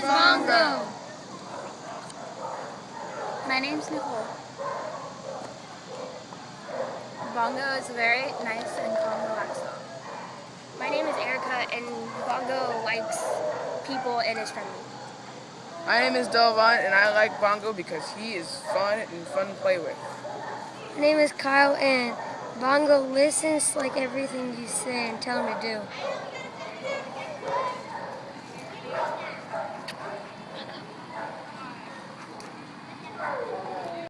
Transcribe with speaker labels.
Speaker 1: is Bongo. My name's Nicole. Bongo is a very nice and calm, relaxed song. My name is Erica, and Bongo likes people and is friendly.
Speaker 2: My name is Delvon, and I like Bongo because he is fun and fun to play with.
Speaker 3: My name is Kyle, and Bongo listens like everything you say and tell him to do.